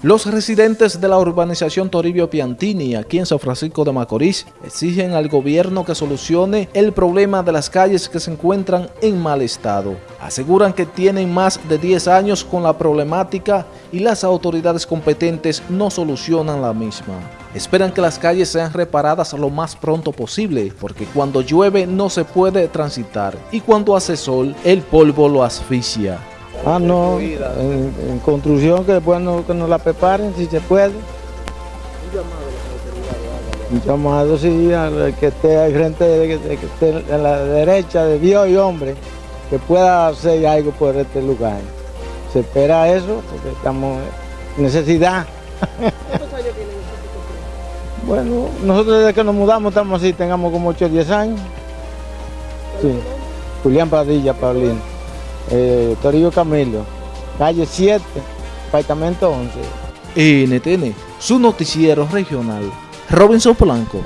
Los residentes de la urbanización Toribio Piantini, aquí en San Francisco de Macorís, exigen al gobierno que solucione el problema de las calles que se encuentran en mal estado. Aseguran que tienen más de 10 años con la problemática y las autoridades competentes no solucionan la misma. Esperan que las calles sean reparadas lo más pronto posible, porque cuando llueve no se puede transitar y cuando hace sol el polvo lo asfixia. Ah, no, en, construcción que después que nos la preparen si se puede. Un llamado, sí, al que esté al frente, que, esté en la derecha de Dios y hombre, que pueda hacer algo por este lugar. Se espera eso porque estamos en necesidad. ¿Cuántos años tienen Bueno, nosotros desde que nos mudamos estamos así, tengamos como 8 o 10 años. Sí. Julián Padilla, Paulino eh, Torillo Camilo, calle 7, apartamento 11. NTN, su noticiero regional. Robinson Polanco.